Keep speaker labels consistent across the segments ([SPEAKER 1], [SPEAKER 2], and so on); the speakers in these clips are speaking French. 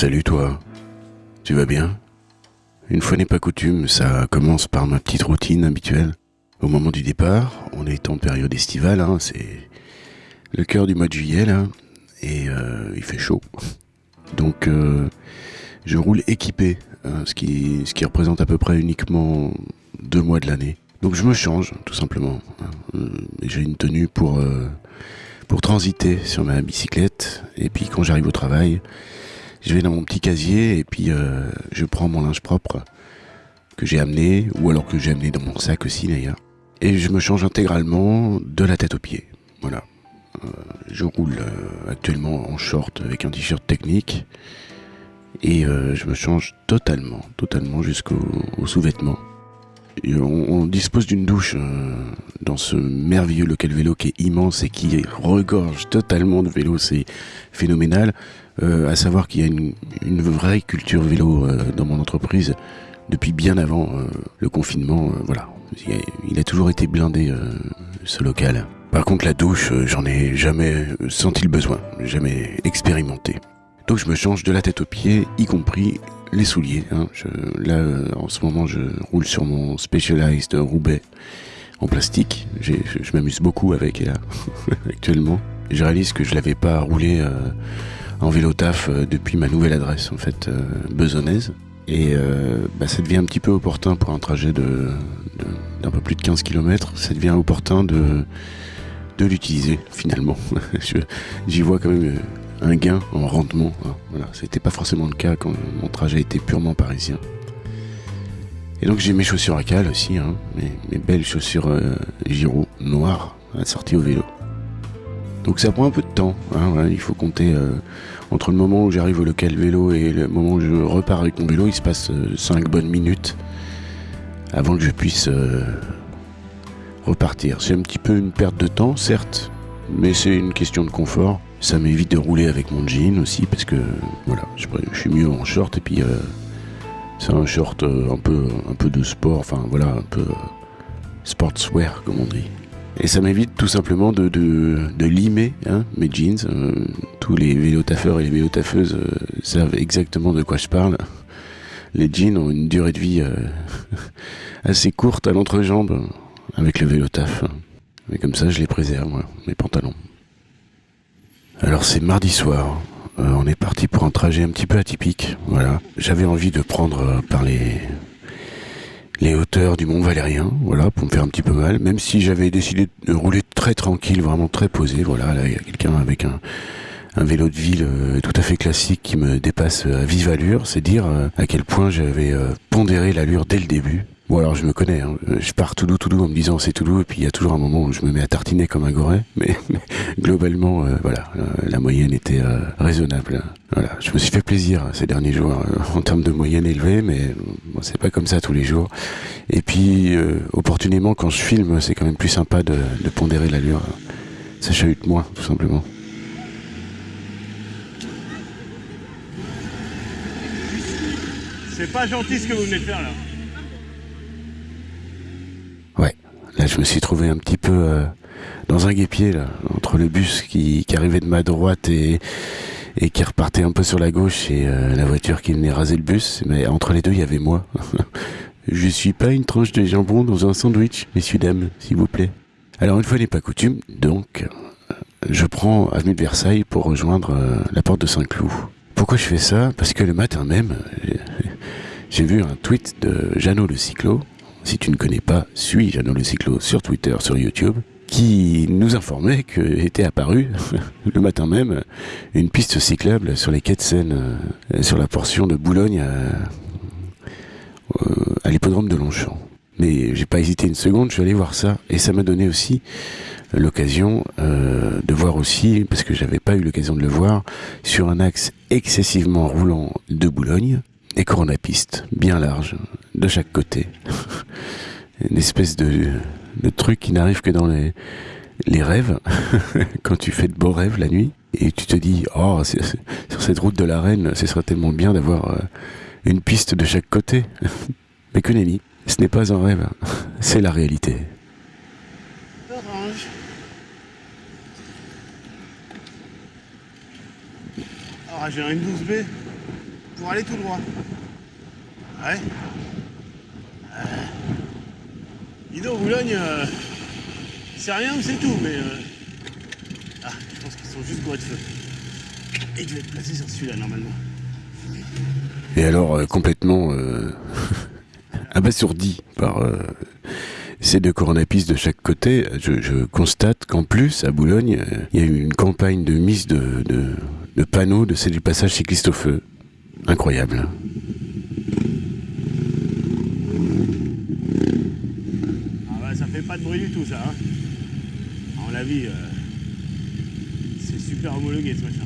[SPEAKER 1] Salut toi, tu vas bien? Une fois n'est pas coutume, ça commence par ma petite routine habituelle. Au moment du départ, on est en période estivale, hein, c'est le cœur du mois de juillet et euh, il fait chaud. Donc euh, je roule équipé, hein, ce, qui, représente à peu près uniquement deux mois de l'année. Donc je me change tout simplement. hein. Euh, J'ai une tenue pour transiter sur ma bicyclette, et puis quand j'arrive au travail, je vais dans mon petit casier et puis euh, je prends mon linge propre que j'ai amené, ou alors que j'ai amené dans mon sac aussi d'ailleurs. Et je me change intégralement de la tête aux pieds. Voilà. Euh, je roule euh, actuellement en short avec un t-shirt technique. Et je me change totalement, totalement jusqu'au au sous-vêtement. Et On, on dispose d'une douche dans ce merveilleux local vélo qui est immense et qui regorge totalement de vélos. C'est phénoménal. Euh, à savoir qu'il y a une, vraie culture vélo euh, dans mon entreprise depuis bien avant euh, le confinement. voilà, il a, toujours été blindé ce local. Par contre, la douche, j'en ai jamais senti le besoin, jamais expérimenté. Donc je me change de la tête aux pieds, y compris les souliers. hein. Là, en ce moment, je roule sur mon Specialized Roubaix en plastique. Je, m'amuse beaucoup avec actuellement. Je réalise que je l'avais pas roulé en vélo taf euh, depuis ma nouvelle adresse, en fait, euh, besonnaise. Et euh, bah, ça devient un petit peu opportun pour un trajet de de- d'un peu plus de 15 km. Ça devient opportun de de l'utiliser finalement. J'y vois quand même un gain en rendement. hein. Voilà, c'était pas forcément le cas quand mon trajet était purement parisien. Et donc j'ai mes chaussures à cale aussi, hein, mes, mes belles chaussures euh, Giro noires assorties au vélo. Donc ça prend un peu de temps. hein, il faut compter euh, entre le moment où j'arrive au local vélo et le moment où je repars avec mon vélo, il se passe 5 bonnes minutes avant que je puisse euh, repartir. C'est un petit peu une perte de temps, certes, mais c'est une question de confort. Ça m'évite de rouler avec mon jean aussi parce que voilà, je, suis mieux en short et puis euh, c'est un short euh, un peu un peu de sport, enfin voilà, un peu euh, sportswear comme on dit. Et ça m'évite tout simplement de, de, de limer hein, mes jeans. Euh, tous les vélotaffeurs et les vélotaffeuses euh, savent exactement de quoi je parle. Les jeans ont une durée de vie euh, assez courte à l'entrejambe avec le vélotaf. Mais comme ça, je les préserve, mes pantalons. Alors c'est mardi soir. On est parti pour un trajet un petit peu atypique. Voilà. J'avais envie de prendre par les les hauteurs du Mont Valérien, voilà, pour me faire un petit peu mal. Même si j'avais décidé de rouler très tranquille, vraiment très posé. Voilà, là il y a quelqu'un avec un vélo de ville euh, tout à fait classique qui me dépasse à vive allure, c'est dire euh, à quel point j'avais euh, pondéré l'allure dès le début. Bon alors je me connais, hein. Euh, je pars tout doux tout doux en me disant c'est tout doux et puis il y a toujours un moment où je me mets à tartiner comme un goret, mais, globalement euh, voilà, euh, la moyenne était raisonnable. Voilà, je me suis fait plaisir hein, ces derniers jours en termes de moyenne élevée, mais c'est pas comme ça tous les jours. Et puis opportunément quand je filme, c'est quand même plus sympa de, pondérer l'allure. Ça chahute moins tout simplement.
[SPEAKER 2] C'est pas gentil ce que vous venez de faire là.
[SPEAKER 1] Ouais, là je me suis trouvé un petit peu euh, dans un guépier là, entre le bus qui, arrivait de ma droite et, et qui repartait un peu sur la gauche et euh, la voiture qui venait raser le bus. Mais entre les deux, il y avait moi. je suis pas une tranche de jambon dans un sandwich, messieurs dames, s'il vous plaît. Alors une fois n'est pas coutume, donc je prends avenue de Versailles pour rejoindre euh, la porte de Saint-Cloud. Pourquoi je fais ça? Parce que le matin même, j'ai vu un tweet de Jeannot le Cyclo. Si tu ne connais pas, suis Jeannot le Cyclo sur Twitter, sur YouTube, qui nous informait que était apparue le matin même une piste cyclable sur les quais de Seine, euh, sur la portion de Boulogne à, euh, à l'hippodrome de Longchamp. Mais j'ai pas hésité une seconde, je suis allé voir ça et ça m'a donné aussi l'occasion euh, de voir aussi, parce que j'avais pas eu l'occasion de le voir, sur un axe excessivement roulant de Boulogne, des coronapistes bien larges de chaque côté. Une espèce de, truc qui n'arrive que dans les, rêves, quand tu fais de beaux rêves la nuit, et tu te dis, oh, sur cette route de la Reine, ce serait tellement bien d'avoir euh, une piste de chaque côté. Mais que nenni, ce n'est pas un rêve, c'est la réalité.
[SPEAKER 2] Orange. Ah, j'ai un 12B. Pour aller tout droit. Ouais. Euh... Dis Boulogne, euh, c'est rien, c'est tout, mais... Euh... Ah, je pense qu'ils sont juste bois de feu. Et je vais être placé sur celui-là, normalement.
[SPEAKER 1] Et alors, euh, complètement euh, abasourdi par euh, ces deux coronapistes de chaque côté, je, constate qu'en plus, à Boulogne, euh, il y a eu une campagne de mise de panneaux de c'est du passage cycliste au feu. Incroyable.
[SPEAKER 2] Ah bah ça fait pas de bruit du tout ça. Hein. Mon avis, euh, c'est super homologué ce machin.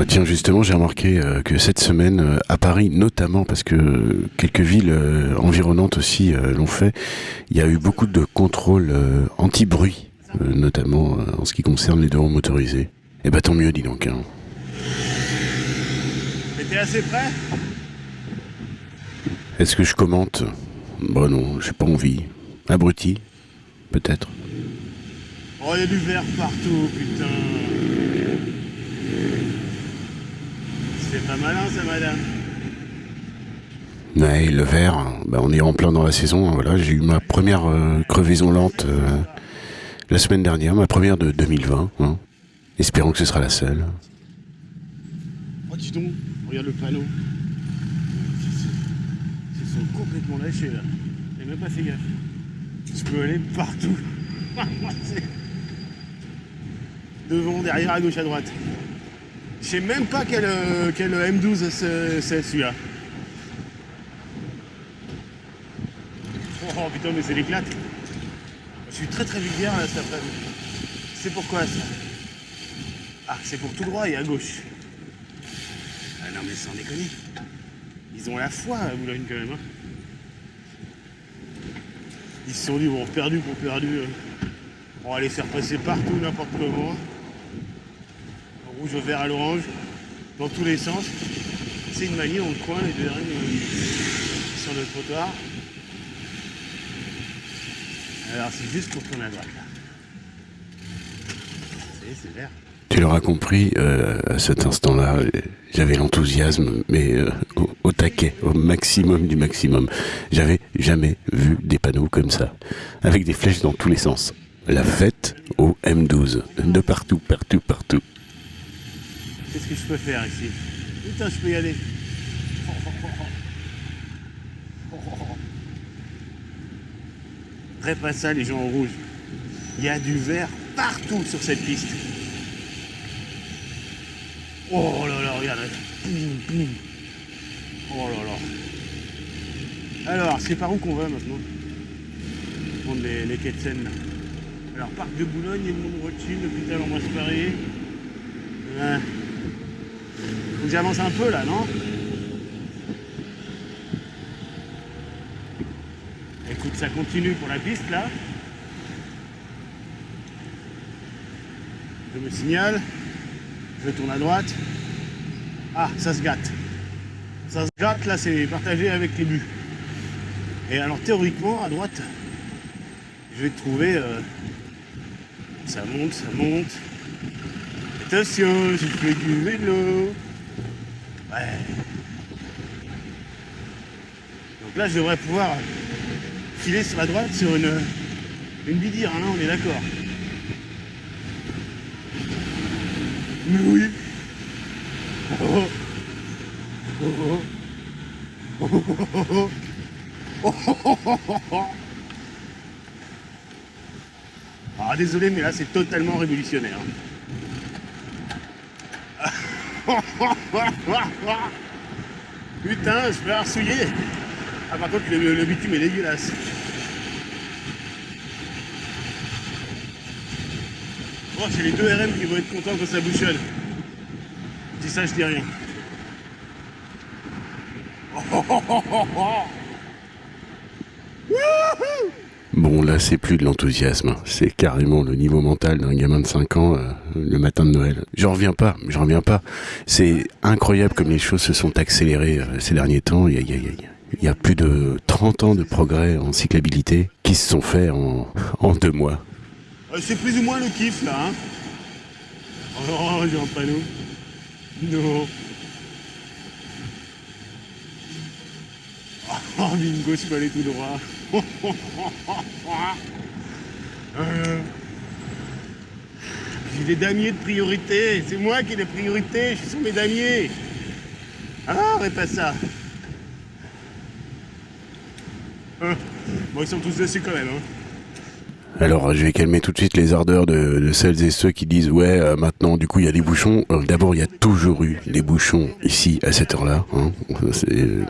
[SPEAKER 1] Ouais, tiens, justement, j'ai remarqué euh, que cette semaine, euh, à Paris notamment, parce que quelques villes euh, environnantes aussi l'ont fait, il y a eu beaucoup de contrôles anti-bruit, euh, notamment euh, en ce qui concerne les deux roues motorisées. Et bah tant mieux, dis donc. Hein.
[SPEAKER 2] Mais t'es assez près
[SPEAKER 1] Est-ce que je commente? Bon non, j'ai pas envie. Abruti? Peut-être.
[SPEAKER 2] Oh, il y a du verre partout, putain. C'est pas malin ça, madame.
[SPEAKER 1] Ouais, le verre, bah, on est en plein dans la saison. hein, Voilà, j'ai eu ma première euh, crevaison lente euh, la semaine dernière, ma première de 2020. hein. Espérons que ce sera la seule.
[SPEAKER 2] Oh, dis donc, regarde le panneau. Ils se sont complètement lâchés là. J'ai même pas fait gaffe. Je peux aller partout. Devant, derrière, à gauche, à droite. Je sais même pas quel, euh, quel M12 c'est c'est celui-là. Oh putain, mais c'est l'éclate. Je suis très très vulgaire là cet après-midi. C'est pourquoi ça? Ah, c'est pour tout droit et à gauche. Ah non mais sans déconner. Ils ont la foi à Boulogne quand même. hein. Ils se sont dit bon perdu pour perdu. euh, On va les faire passer partout n'importe comment. Au rouge au vert à l'orange. Dans tous les sens. C'est une manie dans le coin, les deux derniers sur le trottoir. Alors c'est juste pour tourner à droite là. C'est c'est vert.
[SPEAKER 1] Tu l'auras compris, euh, à cet instant-là, j'avais l'enthousiasme, mais euh, au, au taquet, au maximum du maximum. J'avais jamais vu des panneaux comme ça, avec des flèches dans tous les sens. La fête au M12, de partout, partout, partout.
[SPEAKER 2] Qu'est-ce que je peux faire ici? Putain, je peux y aller. Très pas ça, les gens en rouge. Il y a du vert partout sur cette piste. Oh là là, regarde. Oh là là. Alors, c'est par où qu'on va maintenant Prendre les, les quais de Seine, là. Alors, parc de Boulogne, Edmond Rothschild, l'hôpital Ambroise Paré. Ouais. Faut que j'avance un peu là, non Ça continue pour la piste là. Je me signale. Je tourne à droite. Ah, ça se gâte. Ça se gâte là, c'est partagé avec les buts. Et alors théoriquement, à droite, je vais trouver. euh, ça monte, ça monte. Attention, je fais du vélo. Ouais. Donc là, je devrais pouvoir il est sur la droite sur une, une bidire, hein, on est d'accord. Mais oui oh, oh. Ah désolé mais là c'est totalement révolutionnaire. Putain, je peux avoir souiller ah par contre le, bitume est dégueulasse. Bon, c'est les deux RM qui vont être contents quand ça bouchonne. Je dis ça, je dis rien.
[SPEAKER 1] Bon, là, c'est plus de l'enthousiasme. C'est carrément le niveau mental d'un gamin de 5 ans euh, le matin de Noël. J'en reviens pas, j'en reviens pas. C'est incroyable comme les choses se sont accélérées euh, ces derniers temps. Il y a- il y a plus de 30 ans de progrès en cyclabilité qui se sont faits en, en deux mois.
[SPEAKER 2] Euh, c'est plus ou moins le kiff là. Hein. Oh, j'ai un panneau. Non. Oh, bingo, je peux aller tout droit. Euh, J'ai des damiers de priorité. C'est moi qui ai des priorités. Je suis sur mes damiers. Ah, arrête pas ça. Hein Bon, ils sont tous dessus quand même. Hein.
[SPEAKER 1] Alors, je vais calmer tout de suite les ardeurs de, de celles et ceux qui disent ouais, euh, maintenant, du coup, il y a des bouchons. Euh, D'abord, il y a toujours eu des bouchons ici à cette heure-là. Hein. C'est, euh,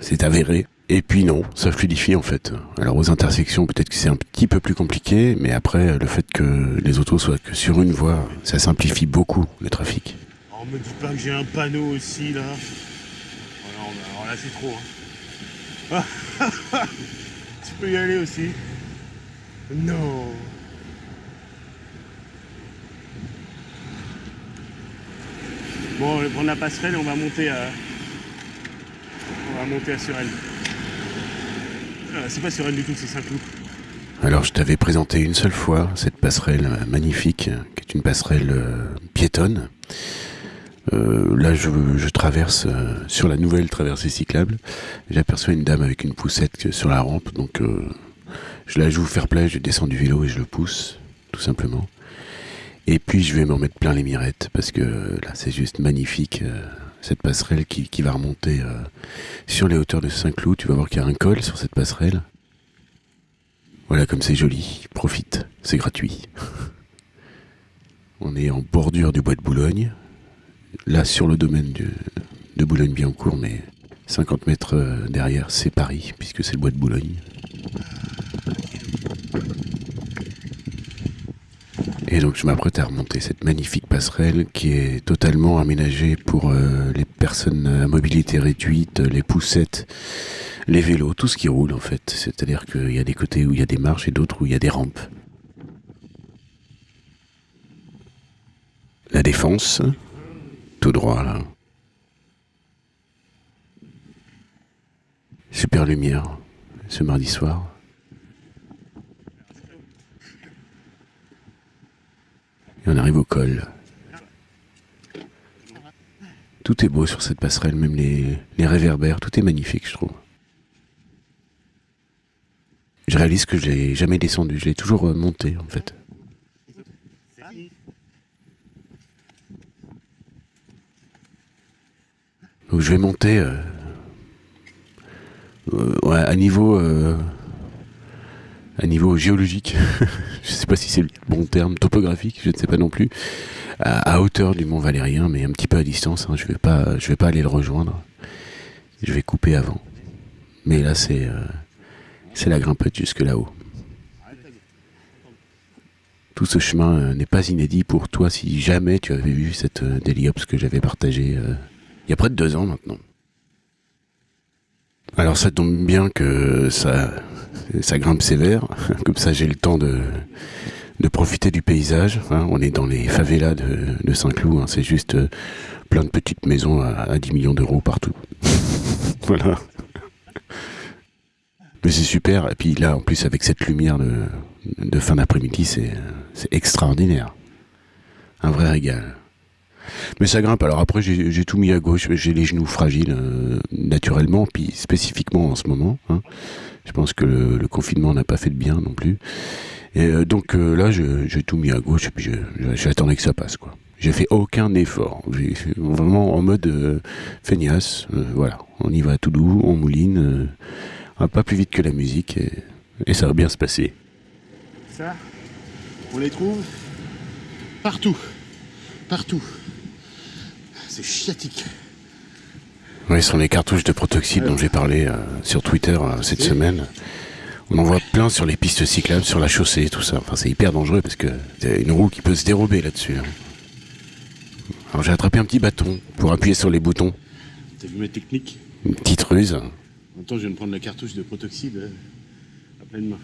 [SPEAKER 1] C'est avéré. Et puis non, ça fluidifie en fait. Alors aux intersections, peut-être que c'est un petit peu plus compliqué, mais après, le fait que les autos soient que sur une voie, ça simplifie beaucoup le trafic.
[SPEAKER 2] Oh, me dis pas que j'ai un panneau aussi là. Oh non, mais alors là c'est trop. Hein. tu peux y aller aussi. Non. Bon, on va prendre la passerelle et on va monter à. On va monter à Surelle. Euh, c'est pas Surelle du tout, c'est Saint-Cloud.
[SPEAKER 1] Alors je t'avais présenté une seule fois cette passerelle magnifique, qui est une passerelle euh, piétonne. Euh, là je, traverse euh, sur la nouvelle traversée cyclable. J'aperçois une dame avec une poussette sur la rampe, donc euh, je la joue fair play, je descends du vélo et je le pousse, tout simplement. Et puis je vais m'en mettre plein les mirettes, parce que là c'est juste magnifique. cette passerelle qui, qui va remonter sur les hauteurs de Saint-Cloud. Tu vas voir qu'il y a un col sur cette passerelle. Voilà comme c'est joli. Profite, c'est gratuit. On est en bordure du bois de Boulogne. Là, sur le domaine de, Boulogne-Billancourt, mais 50 mètres euh, derrière, c'est Paris, puisque c'est le bois de Boulogne. Et donc, je m'apprête à remonter cette magnifique passerelle qui est totalement aménagée pour euh, les personnes à mobilité réduite, les poussettes, les vélos, tout ce qui roule en fait. C'est-à-dire qu'il y a des côtés où il y a des marches et d'autres où il y a des rampes. La défense, tout droit là. Super lumière ce mardi soir. Et on arrive au col. Tout est beau sur cette passerelle, même les, réverbères, tout est magnifique, je trouve. Je réalise que je l'ai jamais descendu, je l'ai toujours monté en fait. Donc je vais monter euh, euh, à niveau euh, à niveau géologique. je sais pas si c'est le bon terme, topographique, je ne sais pas non plus. À, hauteur du Mont Valérien, mais un petit peu à distance. hein, je vais pas, vais pas aller le rejoindre. Je vais couper avant. Mais là, c'est la grimpette jusque là-haut. Tout ce chemin n'est pas inédit pour toi si jamais tu avais vu cette euh, Daily Ops que j'avais partagée il y a près de deux ans maintenant. Alors ça tombe bien que ça, ça grimpe sévère, comme ça j'ai le temps de, de profiter du paysage. hein. On est dans les favelas de, de Saint-Cloud, hein. c'est juste euh, plein de petites maisons à, à 10 millions d'euros partout. voilà. Mais c'est super, et puis là en plus avec cette lumière de, de fin d'après-midi, c'est c'est extraordinaire. Un vrai régal. Mais ça grimpe. Alors après, j'ai tout mis à gauche. J'ai les genoux fragiles euh, naturellement, puis spécifiquement en ce moment. hein. Je pense que le, confinement n'a pas fait de bien non plus. Et euh, donc euh, là, j'ai tout mis à gauche et puis j'attendais que ça passe. J'ai fait aucun effort. Vraiment en mode feignasse. voilà, on y va tout doux, on mouline, pas plus vite que la musique et ça va bien se passer.
[SPEAKER 2] Ça, on les trouve partout. Partout. C'est chiatique.
[SPEAKER 1] Oui, ce sont les cartouches de protoxyde dont j'ai parlé euh, sur Twitter euh, cette semaine. On en voit plein sur les pistes cyclables, sur la chaussée, tout ça. Enfin, c'est hyper dangereux parce que c'est une roue qui peut se dérober là-dessus. hein. Alors j'ai attrapé un petit bâton pour appuyer sur les boutons.
[SPEAKER 2] T'as vu ma technique?
[SPEAKER 1] Une petite ruse.
[SPEAKER 2] En même temps, je viens de prendre la cartouche de protoxyde euh, à pleine main.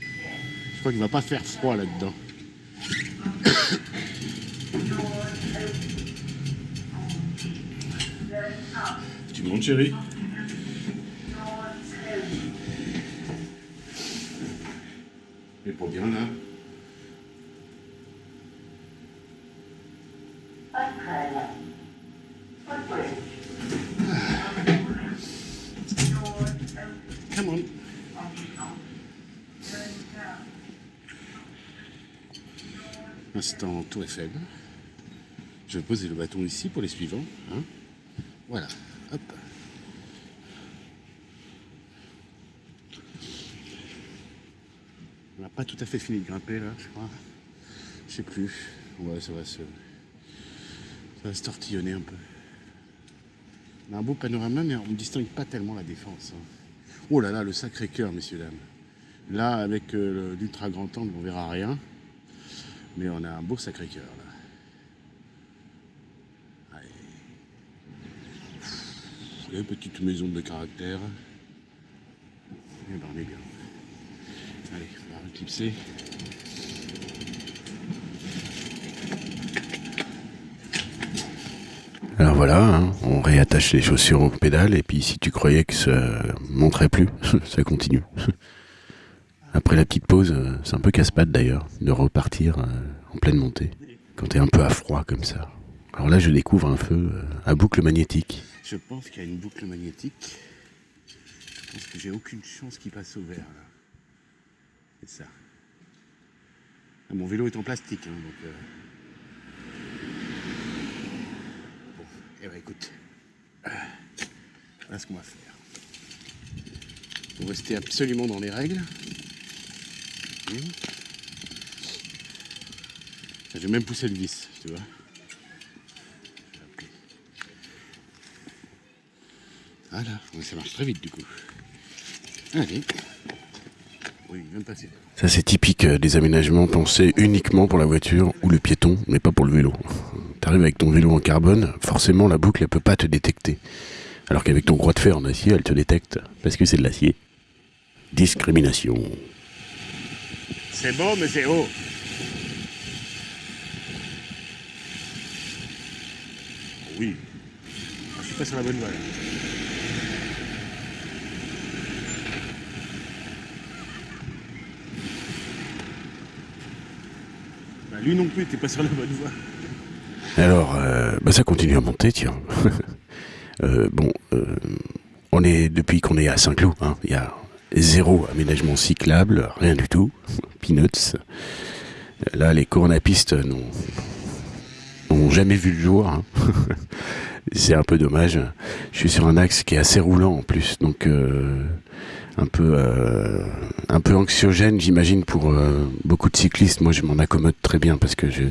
[SPEAKER 2] Je crois qu'il va pas faire froid là-dedans. secondes, chérie. Mais pour bien là. Come on.
[SPEAKER 1] Instant tour Eiffel. Je vais poser le bâton ici pour les suivants. Hein. Voilà. Hop. On n'a pas tout à fait fini de grimper là, je crois. Je sais plus. Ça va se. Ça va se tortillonner un peu. On a un beau panorama, mais on ne distingue pas tellement la défense. Hein. Oh là là, le sacré cœur, messieurs, dames. Là, avec euh, l'ultra grand angle, on verra rien. Mais on a un beau sacré cœur, là. Allez. petite maison de caractère. Eh ben, on est bien. Allez, on va éclipser. Alors voilà, hein, on réattache les chaussures au pédale et puis si tu croyais que ça montrait plus, ça continue. Après la petite pause, c'est un peu casse-patte d'ailleurs de repartir euh, en pleine montée quand t'es un peu à froid comme ça. Alors là, je découvre un feu euh, à boucle magnétique. Je pense qu'il y a une boucle magnétique. Je pense que j'ai aucune chance qu'il passe au vert là. C'est ça. Ah, mon vélo est en plastique, hein, donc. Eh ben écoute, voilà ce qu'on va faire. Pour rester absolument dans les règles. Je vais même pousser le vis, tu vois. Voilà, ça marche très vite du coup. Allez. Oui, il vient de passer. Ça c'est typique euh, des aménagements pensés uniquement pour la voiture ou le piéton, mais pas pour le vélo t'arrives avec ton vélo en carbone, forcément la boucle elle peut pas te détecter. Alors qu'avec ton croix de fer en acier, elle te détecte parce que c'est de l'acier. Discrimination.
[SPEAKER 2] C'est beau, mais c'est haut. Oui. Je suis pas sur la bonne voie. Bah, lui non plus, t'es pas sur la bonne voie.
[SPEAKER 1] Alors, euh, bah ça continue à monter, tiens. euh, bon, euh, on est depuis qu'on est à Saint-Cloud, hein, il y a zéro aménagement cyclable, rien du tout. Peanuts. Là, les coronapistes n'ont jamais vu le jour. Hein. C'est un peu dommage. Je suis sur un axe qui est assez roulant en plus, donc un peu euh, un peu anxiogène, j'imagine pour euh, beaucoup de cyclistes. Moi, je m'en accommode très bien parce que je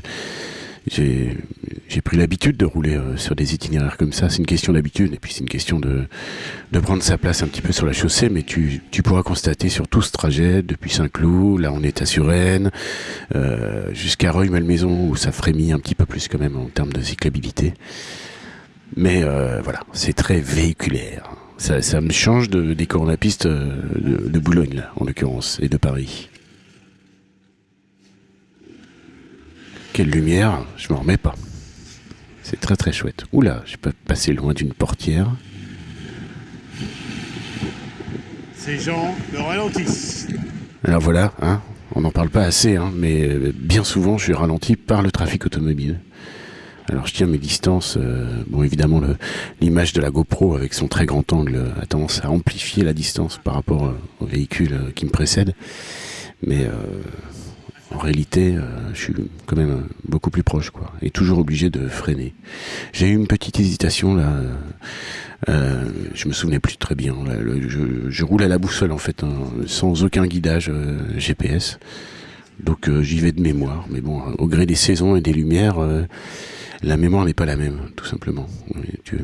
[SPEAKER 1] j'ai pris l'habitude de rouler euh, sur des itinéraires comme ça. C'est une question d'habitude et puis c'est une question de, de prendre sa place un petit peu sur la chaussée. Mais tu, tu pourras constater sur tout ce trajet, depuis Saint-Cloud, là on est à Suresnes, euh, jusqu'à Reuil-Malmaison où ça frémit un petit peu plus quand même en termes de cyclabilité. Mais euh, voilà, c'est très véhiculaire. Ça, ça me change de, des coronapistes de, de Boulogne là, en l'occurrence, et de Paris. Quelle lumière, je m'en remets pas. C'est très très chouette. Oula, je peux passer loin d'une portière.
[SPEAKER 2] Ces gens me ralentissent.
[SPEAKER 1] Alors voilà, hein, on n'en parle pas assez, hein, mais euh, bien souvent je suis ralenti par le trafic automobile. Alors je tiens mes distances. Euh, bon, évidemment, l'image de la GoPro avec son très grand angle a tendance à amplifier la distance par rapport euh, au véhicule qui me précède. Mais en réalité, euh, je suis quand même beaucoup plus proche, quoi, et toujours obligé de freiner. J'ai eu une petite hésitation là. Euh, je me souvenais plus très bien. je, roule à la boussole en fait, hein, sans aucun guidage euh, GPS. Donc j'y vais de mémoire. Mais bon, au gré des saisons et des lumières, la mémoire n'est pas la même, tout simplement. Tu,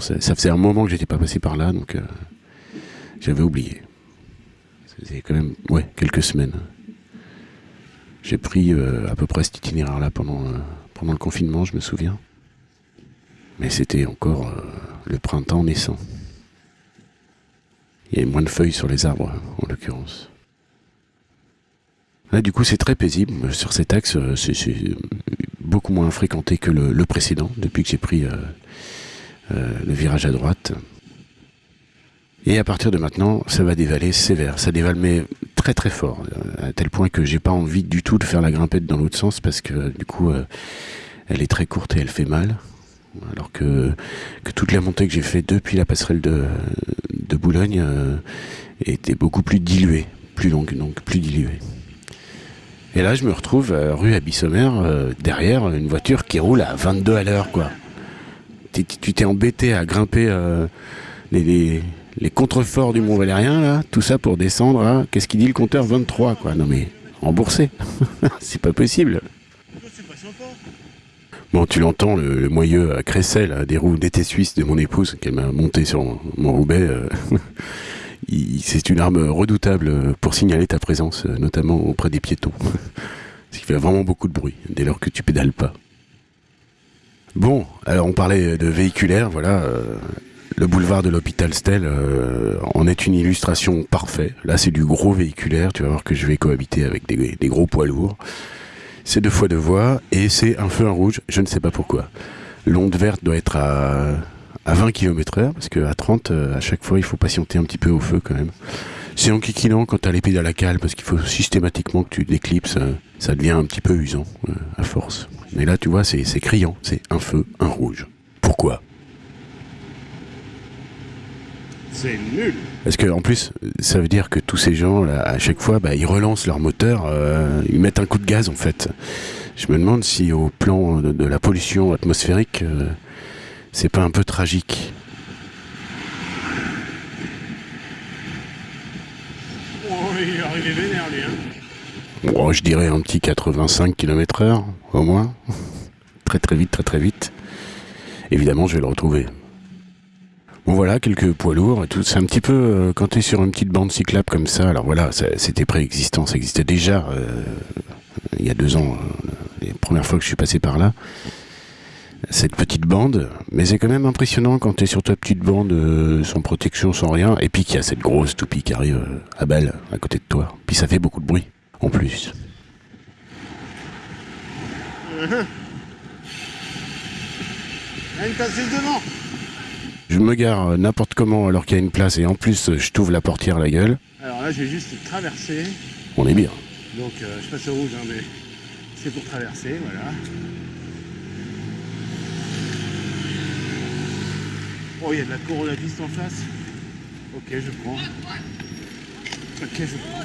[SPEAKER 1] ça, ça, faisait un moment que j'étais pas passé par là, donc j'avais oublié. C'était quand même, quelques semaines. J'ai pris euh, à peu près cet itinéraire-là pendant, euh, pendant le confinement, je me souviens. Mais c'était encore euh, le printemps naissant. Il y avait moins de feuilles sur les arbres, en l'occurrence. Là, du coup, c'est très paisible. Sur cet axe, c'est beaucoup moins fréquenté que le, précédent, depuis que j'ai pris le virage à droite. Et à partir de maintenant, ça va dévaler sévère. Ça dévale mais très très fort, euh, à tel point que j'ai pas envie du tout de faire la grimpette dans l'autre sens parce que du coup, euh, elle est très courte et elle fait mal. Alors que, toute la montée que j'ai fait depuis la passerelle de, Boulogne euh, était beaucoup plus diluée, plus longue, donc plus diluée. Et là, je me retrouve euh, rue Abyssomer, euh, derrière une voiture qui roule à 22 à l'heure, quoi. Tu t'es embêté à grimper euh, les, contreforts du Mont Valérien, là, tout ça pour descendre qu'est-ce qu'il dit le compteur 23, quoi. Non mais, remboursé. C'est pas possible. Bon, tu l'entends, le, moyeu à Cressel, des roues d'été suisse de mon épouse, qu'elle m'a monté sur mon, mon Roubaix. c'est une arme redoutable pour signaler ta présence, notamment auprès des piétons. Ce qui fait vraiment beaucoup de bruit, dès lors que tu pédales pas. Bon, alors on parlait de véhiculaire, voilà. euh, le boulevard de l'hôpital Stel euh, en est une illustration parfaite. Là, c'est du gros véhiculaire. Tu vas voir que je vais cohabiter avec des, des gros poids lourds. C'est deux fois deux voies et c'est un feu en rouge. Je ne sais pas pourquoi. L'onde verte doit être à, à 20 km heure parce qu'à 30, euh, à chaque fois, il faut patienter un petit peu au feu quand même. C'est enquiquinant quand t'as les pédales à cale parce qu'il faut systématiquement que tu déclipses. euh, ça devient un petit peu usant euh, à force. Mais là, tu vois, c'est c'est criant. C'est un feu, un rouge. Pourquoi?
[SPEAKER 2] C'est nul.
[SPEAKER 1] Parce que en plus, ça veut dire que tous ces gens là, à chaque fois, bah, ils relancent leur moteur, euh, ils mettent un coup de gaz en fait. Je me demande si au plan de, de la pollution atmosphérique, euh, c'est pas un peu tragique.
[SPEAKER 2] Oh, il est arrivé vénère, lui, hein.
[SPEAKER 1] Bon, je dirais un petit 85 km/h au moins, très très vite, très très vite. Évidemment, je vais le retrouver. Bon voilà, quelques poids lourds et tout. C'est un petit peu euh, quand tu es sur une petite bande cyclable comme ça. Alors voilà, c'était préexistant, ça existait déjà euh, il y a deux ans, euh, les premières fois que je suis passé par là. Cette petite bande, mais c'est quand même impressionnant quand tu es sur ta petite bande euh, sans protection, sans rien, et puis qu'il y a cette grosse toupie qui arrive euh, à balle à côté de toi. Puis ça fait beaucoup de bruit, en plus.
[SPEAKER 2] Il y a une taxiste devant.
[SPEAKER 1] Je me gare euh, n'importe comment alors qu'il y a une place, et en plus je t'ouvre la portière à la gueule.
[SPEAKER 2] Alors là, je vais juste traverser.
[SPEAKER 1] On est bien.
[SPEAKER 2] Donc, euh, je passe au rouge, hein, mais c'est pour traverser, voilà. Oh, il y a de la coronavirus en face. Ok, je prends. Ok, je prends.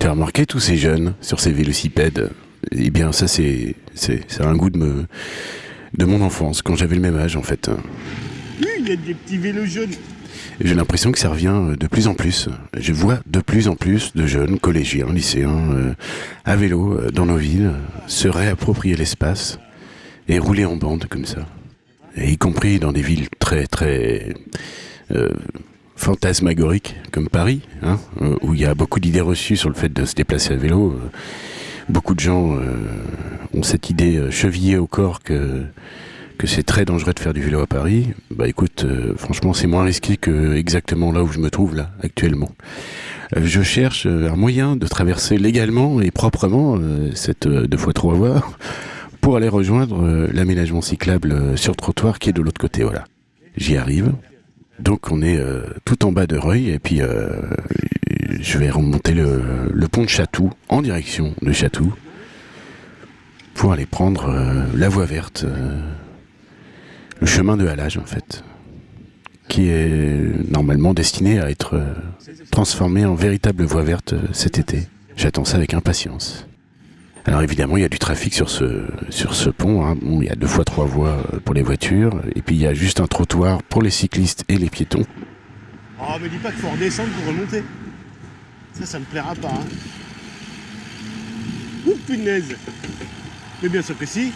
[SPEAKER 1] Tu as remarqué tous ces jeunes sur ces vélocipèdes? Eh bien, ça, c'est, c'est, c'est un goût de, me, de mon enfance, quand j'avais le même âge, en fait.
[SPEAKER 2] Oui, il y a des petits vélos jaunes.
[SPEAKER 1] J'ai l'impression que ça revient de plus en plus. Je vois de plus en plus de jeunes, collégiens, lycéens, euh, à vélo euh, dans nos villes, euh, se réapproprier l'espace et rouler en bande comme ça. Y compris dans des villes très, très euh, fantasmagoriques comme Paris, hein, euh, où il y a beaucoup d'idées reçues sur le fait de se déplacer à vélo. Euh, Beaucoup de gens ont cette idée chevillée au corps que que c'est très dangereux de faire du vélo à Paris, bah écoute, franchement, c'est moins risqué que exactement là où je me trouve là actuellement. Je cherche un moyen de traverser légalement et proprement cette deux fois trois voies pour aller rejoindre euh, l'aménagement cyclable euh, sur trottoir qui est de l'autre côté. Voilà, j'y arrive. Donc on est euh, tout en bas de Reuil et puis je vais remonter le, pont de Chatou en direction de Chatou pour aller prendre la voie verte. le chemin de halage en fait, qui est normalement destiné à être transformé en véritable voie verte cet été. J'attends ça avec impatience. Alors évidemment, il y a du trafic sur ce, pont. hein. Bon, il y a deux fois trois voies euh, pour les voitures, et puis il y a juste un trottoir pour les cyclistes et les piétons.
[SPEAKER 2] Oh, me dis pas qu'il faut redescendre pour remonter. Ça, ça me plaira pas. Hein. Ouh, punaise. Mais bien sûr que si.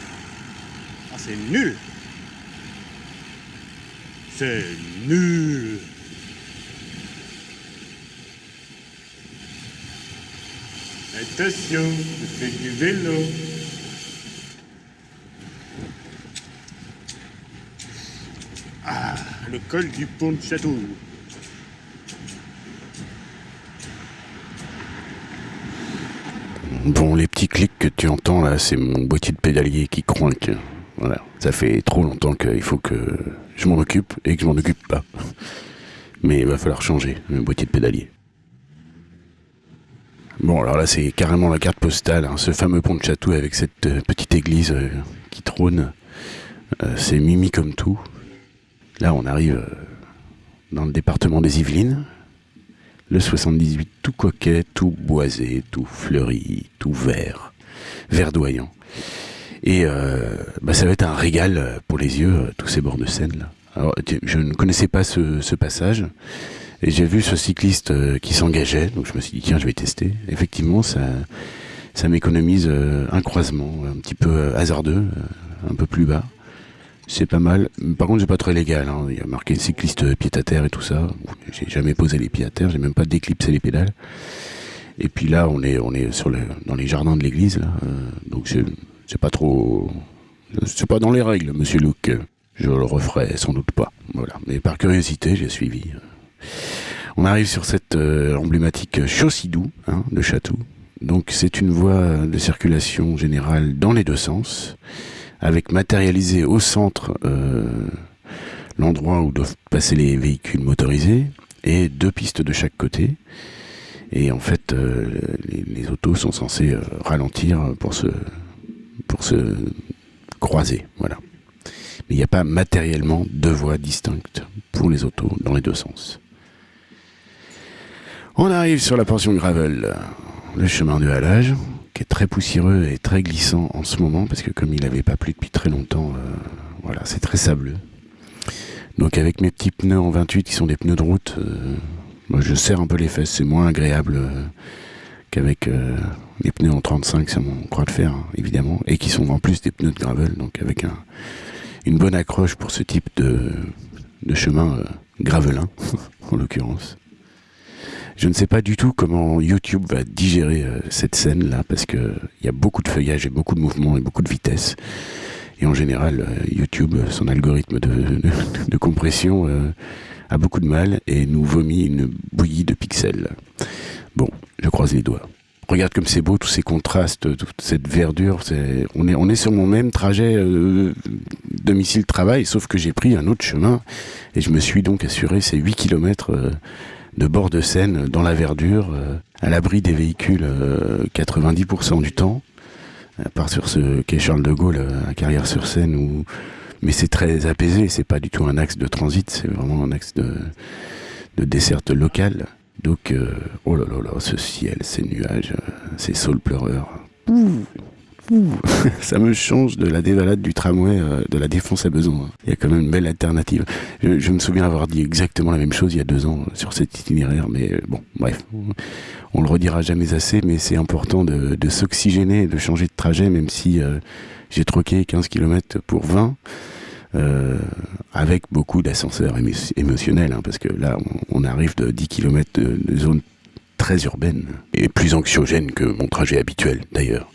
[SPEAKER 2] Ah, c'est nul. C'est nul. Attention, je fais du vélo. Ah, le col du pont de Château.
[SPEAKER 1] Bon, les petits clics que tu entends là, c'est mon boîtier de pédalier qui croinque. Voilà, ça fait trop longtemps qu'il faut que je m'en occupe et que je m'en occupe pas. Mais il va falloir changer le boîtier de pédalier. Bon, alors là, c'est carrément la carte postale, hein, ce fameux pont de château avec cette euh, petite église euh, qui trône. Euh, c'est mimi comme tout. Là, on arrive dans le département des Yvelines. Le 78 tout coquet, tout boisé, tout fleuri, tout vert, verdoyant. Et bah, ça va être un régal pour les yeux, tous ces bords de Seine. Là. Alors, je ne connaissais pas ce passage. Et j'ai vu ce cycliste euh, qui s'engageait, donc je me suis dit tiens je vais tester. Effectivement ça, ça m'économise euh, un croisement un petit peu euh, hasardeux, un peu plus bas. C'est pas mal. Par contre j'ai pas très légal, hein. il y a marqué cycliste pied à terre et tout ça. J'ai jamais posé les pieds à terre, j'ai même pas déclipsé les pédales. Et puis là on est on est dans les jardins de l'église donc c'est pas trop c'est pas dans les règles, monsieur Luc. Je le referai sans doute pas. Voilà. Mais par curiosité, j'ai suivi. On arrive sur cette euh, emblématique Chaussidou hein, de Château. Donc c'est une voie de circulation générale dans les deux sens, avec matérialisé au centre euh, l'endroit où doivent passer les véhicules motorisés et deux pistes de chaque côté. Et en fait, euh, les, autos sont censées ralentir pour se, pour se croiser. Voilà. Mais il n'y a pas matériellement deux voies distinctes pour les autos dans les deux sens. On arrive sur la portion gravel, le chemin de halage, qui est très poussiéreux et très glissant en ce moment, parce que comme il n'avait pas plu depuis très longtemps, euh, voilà, c'est très sableux. Donc avec mes petits pneus en 28 qui sont des pneus de route, euh, je serre un peu les fesses, c'est moins agréable euh, qu'avec les pneus en 35, c'est mon croix de fer, hein, évidemment, et qui sont en plus des pneus de gravel, donc avec un, une bonne accroche pour ce type de, chemin gravelin, en l'occurrence. Je ne sais pas du tout comment YouTube va digérer euh, cette scène là parce que il y a beaucoup de feuillage et beaucoup de mouvements et beaucoup de vitesse. Et en général, euh, YouTube, son algorithme de, compression euh, a beaucoup de mal et nous vomit une bouillie de pixels. Bon, je croise les doigts. Regarde comme c'est beau, tous ces contrastes, toute cette verdure. On, est, sur mon même trajet euh, domicile-travail, sauf que j'ai pris un autre chemin et je me suis donc assuré ces 8 kilomètres euh, de bord de Seine dans la verdure, euh, à l'abri des véhicules 90% du temps, à part sur ce quai Charles de Gaulle à Carrière-sur-Seine où mais c'est très apaisé, c'est pas du tout un axe de transit, c'est vraiment un axe de, de desserte locale. Donc, euh, oh là là là, ce ciel, ces nuages, euh, ces saules pleureurs. Ouh. Ça me change de la dévalade du tramway euh, de la Défense à Besançon. Il y a quand même une belle alternative. Je, me souviens avoir dit exactement la même chose il y a deux ans sur cet itinéraire, mais bon, bref, on le redira jamais assez, mais c'est important de, de s'oxygéner, de changer de trajet, même si euh, j'ai troqué 15 km pour 20. Euh, avec beaucoup d'ascenseurs émo émotionnels, hein, parce que là, on, on, arrive de 10 km de, de zone très urbaine et plus anxiogène que mon trajet habituel d'ailleurs.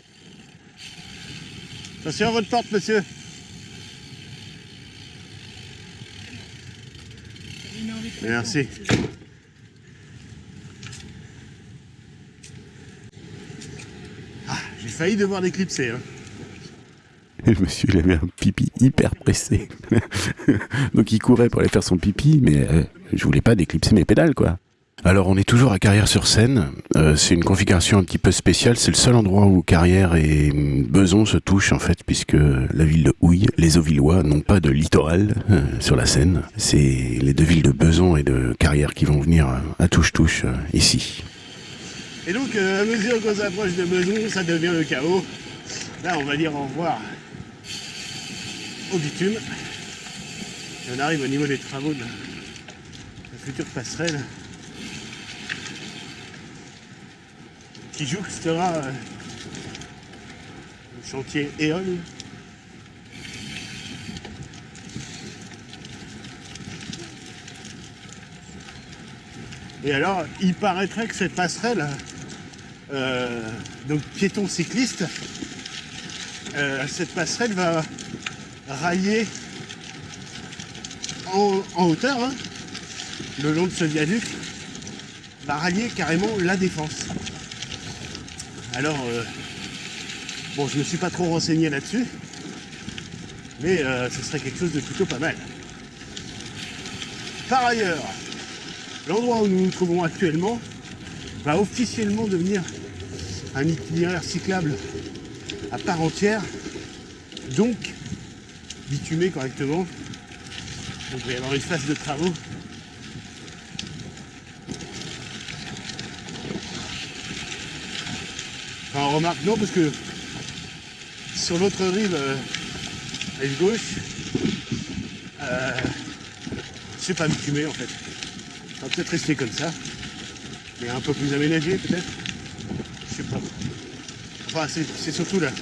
[SPEAKER 2] Attention à votre porte, monsieur. Merci. Ah, j'ai failli devoir l'éclipser. Hein.
[SPEAKER 1] Et monsieur, il avait un pipi hyper pressé. Donc il courait pour aller faire son pipi, mais euh, je voulais pas déclipser mes pédales, quoi. Alors on est toujours à Carrière-sur-Seine. Euh, c'est une configuration un petit peu spéciale. C'est le seul endroit où Carrière et Beson se touchent en fait, puisque la ville de Houille, les Auvillois n'ont pas de littoral euh, sur la Seine. C'est les deux villes de Beson et de Carrière qui vont venir à touche-touche euh, ici.
[SPEAKER 2] Et donc, à mesure qu'on s'approche de Beson, ça devient le chaos. Là, on va dire au revoir au bitume. Et on arrive au niveau des travaux de la future passerelle qui jouxtera euh, le chantier Éole. Et alors, il paraîtrait que cette passerelle, euh, donc piéton cycliste, euh, cette passerelle va railler en, hauteur, hein, le long de ce viaduc, va rallier carrément la défense. Alors, euh, bon, je ne me suis pas trop renseigné là-dessus, mais euh, ce serait quelque chose de plutôt pas mal. Par ailleurs, l'endroit où nous nous trouvons actuellement va officiellement devenir un itinéraire cyclable à part entière, donc bitumé correctement. Donc il va y avoir une phase de travaux Enfin, remarque, non, parce que sur l'autre rive, euh, rive gauche, euh, c'est pas bitumé en fait. Ça va peut-être rester comme ça, mais un peu plus aménagé peut-être. Je sais pas. Enfin, c'est surtout là,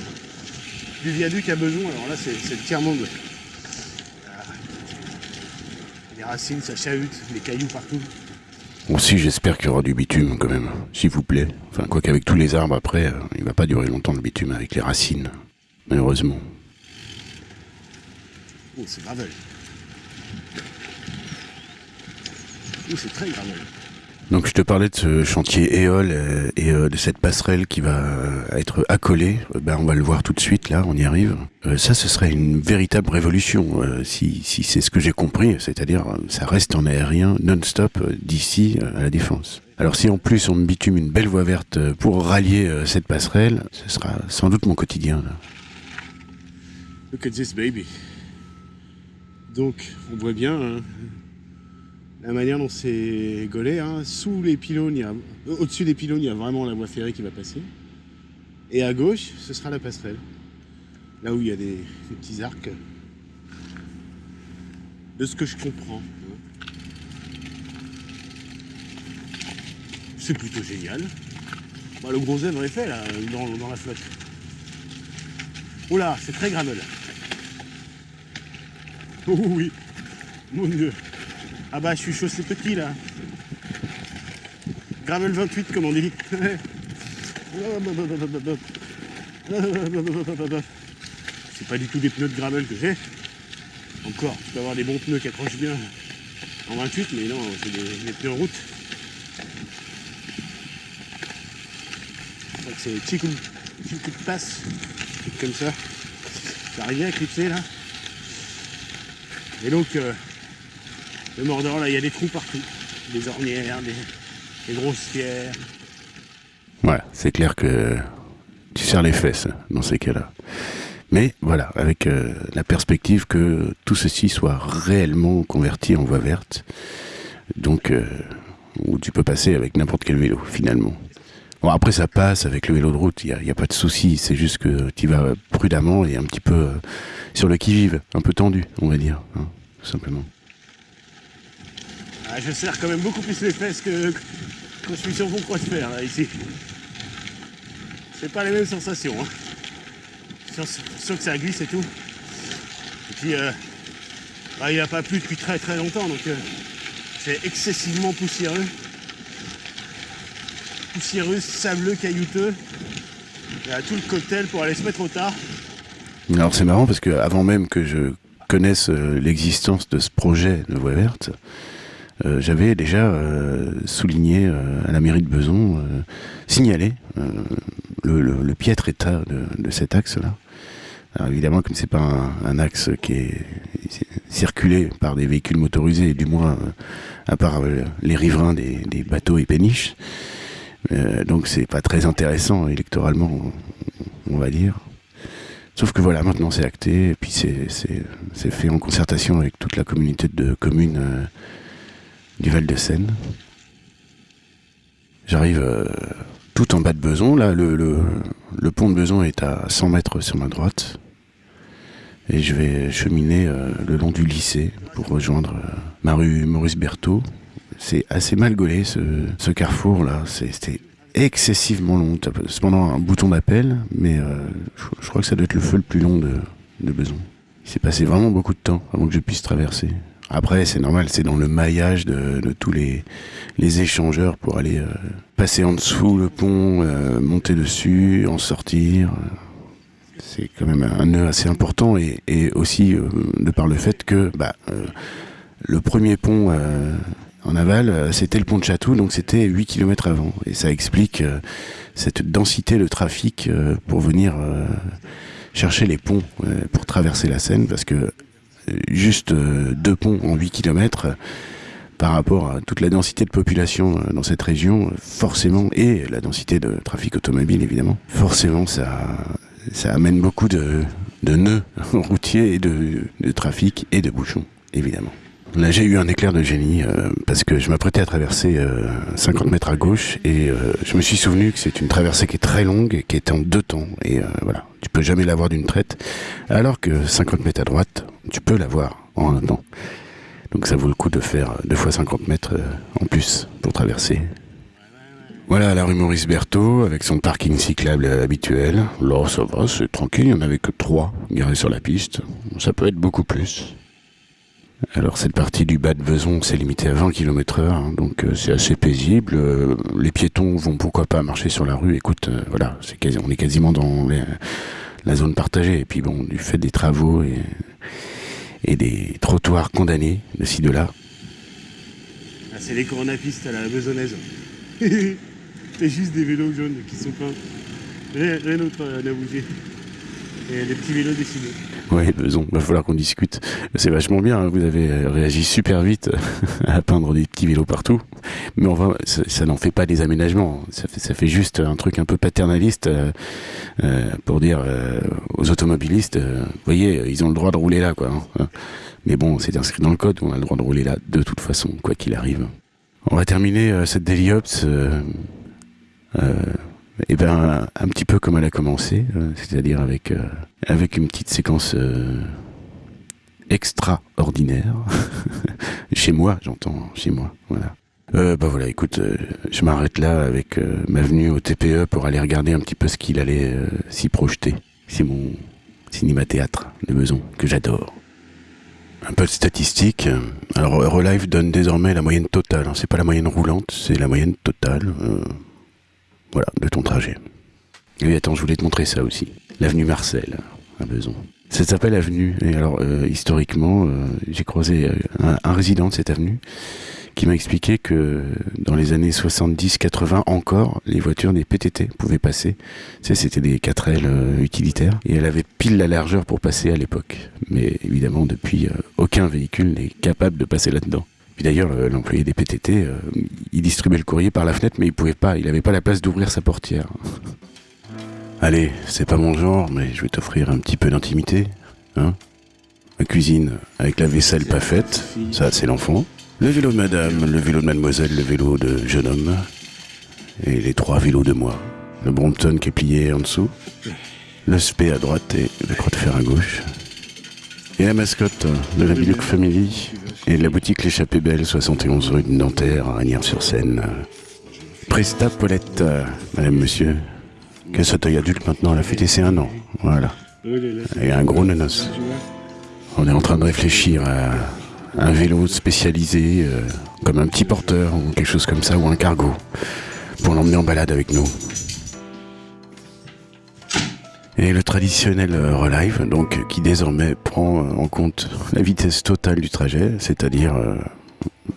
[SPEAKER 2] du viaduc à besoin. Alors là, c'est le tiers-monde. Ah. Les racines, ça chahute, les cailloux partout.
[SPEAKER 1] Aussi, j'espère qu'il y aura du bitume quand même, s'il vous plaît. Enfin, quoi qu'avec tous les arbres après, euh, il va pas durer longtemps le bitume avec les racines. Malheureusement.
[SPEAKER 2] Oh, c'est gravel. Oh, c'est très gravel.
[SPEAKER 1] Donc je te parlais de ce chantier éole euh, et euh, de cette passerelle qui va euh, être accolée. Ben on va le voir tout de suite là, on y arrive. Ça, ce serait une véritable révolution si, c'est ce que j'ai compris, c'est-à-dire ça reste en aérien non-stop d'ici à la défense. Alors si en plus on me bitume une belle voie verte pour rallier cette passerelle, ce sera sans doute mon quotidien.
[SPEAKER 2] Look at this baby. Donc, on voit bien hein, la manière dont c'est gaulé. hein. Sous les pylônes, euh, au-dessus des pylônes, il y a vraiment la voie ferrée qui va passer. Et à gauche, ce sera la passerelle. Là où il y a des, petits arcs. De ce que je comprends. hein. C'est plutôt génial. Bah, le gros œuvre est fait là, dans, dans la flotte. Oula, c'est très gravel. Oh oui, mon dieu. Ah bah je suis chaussé petit là. Gravel 28 comme on dit. C'est pas du tout des pneus de gravel que j'ai. Encore, tu peux avoir des bons pneus qui accrochent bien en 28, mais non, c'est des, pneus route. Crois que c'est des petits coups, petits coups de passe, comme ça. J'arrive à éclipser là. Et donc, euh, le Mordor, là, il y a des trous partout. Des ornières, des, des grosses pierres.
[SPEAKER 1] Ouais, c'est clair que tu serres les fesses dans ces cas-là. Mais voilà, avec euh, la perspective que tout ceci soit réellement converti en voie verte, donc euh, où tu peux passer avec n'importe quel vélo finalement. Bon après ça passe avec le vélo de route, il n'y a pas de souci, c'est juste que tu vas prudemment et un petit peu euh, sur le qui-vive, un peu tendu on va dire, hein, tout simplement.
[SPEAKER 2] Ah, je serre quand même beaucoup plus les fesses que quand je suis sur mon croix là, ici. C'est pas les mêmes sensations. Hein. Sûr que ça glisse et tout. Et puis, euh, bah, il n'a pas plu depuis très très longtemps, donc euh, c'est excessivement poussiéreux. Poussiéreux, sableux, caillouteux. Il y a tout le cocktail pour aller se mettre au tard.
[SPEAKER 1] Alors c'est marrant parce que avant même que je connaisse euh, l'existence de ce projet de voie verte, euh, j'avais déjà euh, souligné euh, à la mairie de Beson, euh, signalé le, piètre état de, cet axe-là. Alors évidemment, comme c'est pas un, axe qui est circulé par des véhicules motorisés, du moins à part les riverains des, des bateaux et péniches, donc c'est pas très intéressant électoralement, on- va dire. Sauf que voilà, maintenant c'est acté, et puis c'est- fait en concertation avec toute la communauté de communes du Val-de-Seine. J'arrive euh, tout en bas de Beson, là le, pont de Beson est à 100 mètres sur ma droite, et je vais cheminer euh, le long du lycée pour rejoindre euh, ma rue Maurice Berthaud. C'est assez mal gaulé ce, ce carrefour là, C'est- c'était excessivement long. Cependant un bouton d'appel, mais je, je crois que ça doit être le feu le plus long de, de Beson. Il s'est passé vraiment beaucoup de temps avant que je puisse traverser. Après, c'est normal, c'est dans le maillage de, tous les, échangeurs pour aller euh, passer en dessous le pont, euh, monter dessus, en sortir. C'est quand même un nœud assez important et, aussi euh, de par le fait que bah, le premier pont en aval, c'était le pont de Château, donc c'était 8 km avant. Et ça explique cette densité de trafic pour venir chercher les ponts pour traverser la Seine, parce que juste euh, deux ponts en 8 km, par rapport à toute la densité de population euh, dans cette région, euh, forcément, et la densité de trafic automobile évidemment, forcément ça, amène beaucoup de, nœuds routiers et de trafic et de bouchons, évidemment. J'ai eu un éclair de génie euh, parce que je m'apprêtais à traverser 50 mètres à gauche et je me suis souvenu que c'est une traversée qui est très longue et qui est en deux temps. Et voilà, tu peux jamais l'avoir d'une traite, alors que 50 mètres à droite, tu peux l'avoir en un temps. Donc ça vaut le coup de faire deux fois 50 mètres en plus pour traverser. Voilà la rue Maurice Berthaud avec son parking cyclable habituel. Là, ça va, c'est tranquille, il n'y en avait que trois garés sur la piste. Ça peut être beaucoup plus. Alors cette partie du bas de Beson, c'est limité à 20 km heure, hein, donc euh, c'est assez paisible. Euh, les piétons vont pourquoi pas marcher sur la rue. Écoute, euh, voilà, on est quasiment dans la zone partagée. Et puis bon, du fait des travaux et, des trottoirs condamnés de ci de là.
[SPEAKER 2] Ah, c'est les coronapistes à la besonnaise. C'est juste des vélos jaunes qui sont peints. Rien, d'autre à bouger. Et des petits vélos dessinés.
[SPEAKER 1] Oui, besoin, va falloir qu'on discute. C'est vachement bien, hein. vous avez réagi super vite à peindre des petits vélos partout. Mais on va, ça, n'en fait pas des aménagements. Ça fait, ça fait juste un truc un peu paternaliste euh, euh, pour dire euh, aux automobilistes, vous voyez, ils ont le droit de rouler là, quoi. Hein. Mais bon, c'est inscrit dans le code, on a le droit de rouler là de toute façon, quoi qu'il arrive. On va terminer cette Daily Ops eh ben un petit peu comme elle a commencé, euh, c'est-à-dire avec euh, avec une petite séquence extraordinaire chez moi, j'entends chez moi, voilà. Euh, bah voilà, écoute, je m'arrête là avec ma venue au TPE pour aller regarder un petit peu ce qu'il allait s'y projeter. C'est mon cinéma-théâtre de Beson, que j'adore. Un peu de statistiques. Alors, Eurolife donne désormais la moyenne totale. Hein. C'est pas la moyenne roulante, c'est la moyenne totale. Voilà, de ton trajet. Et attends, je voulais te montrer ça aussi. L'avenue Marcel, à Beson. Ça s'appelle avenue. Et alors, euh, historiquement, euh, j'ai croisé euh, un, résident de cette avenue qui m'a expliqué que dans les années 70-80 encore, les voitures des PTT pouvaient passer. Tu sais, c'était des 4L utilitaires. Et elle avait pile la largeur pour passer à l'époque. Mais évidemment, depuis, aucun véhicule n'est capable de passer là-dedans. Puis d'ailleurs, l'employé des PTT, euh, il distribuait le courrier par la fenêtre, mais il pouvait pas, il n'avait pas la place d'ouvrir sa portière. Allez, c'est pas mon genre, mais je vais t'offrir un petit peu d'intimité. Hein La cuisine avec la vaisselle pas faite, ça c'est l'enfant. Le vélo de madame, le vélo de mademoiselle, le vélo de jeune homme. Et les trois vélos de moi. Le Brompton qui est plié en dessous. Le spé à droite et le croix de fer à gauche. Et la mascotte de la Bilouk Family et la boutique L'échappée belle, 71 rue de Nanterre, à sur seine Presta Paulette, madame, monsieur. Qu'elle soit adulte maintenant, elle a fêté ses un an. Voilà. Et un gros nanos. On est en train de réfléchir à un vélo spécialisé, euh, comme un petit porteur ou quelque chose comme ça, ou un cargo, pour l'emmener en balade avec nous. Et le traditionnel euh, relive, donc qui désormais prend euh, en compte la vitesse totale du trajet, c'est-à-dire euh,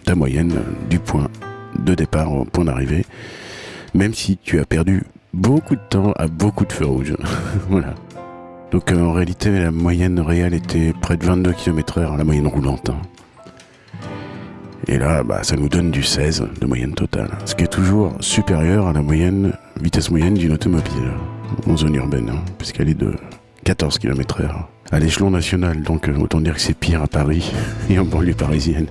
[SPEAKER 1] ta moyenne du point de départ au point d'arrivée, même si tu as perdu beaucoup de temps à beaucoup de feux rouges. voilà. Donc en réalité, la moyenne réelle était près de 22 km heure, la moyenne roulante. Hein. Et là, bah, ça nous donne du 16 de moyenne totale, ce qui est toujours supérieur à la moyenne, vitesse moyenne d'une automobile en zone urbaine, hein, puisqu'elle est de 14 km heure. À l'échelon national, donc euh, autant dire que c'est pire à Paris et en banlieue parisienne.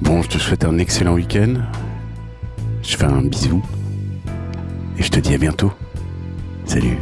[SPEAKER 1] Bon, je te souhaite un excellent week-end. Je fais un bisou. Et je te dis à bientôt. Salut.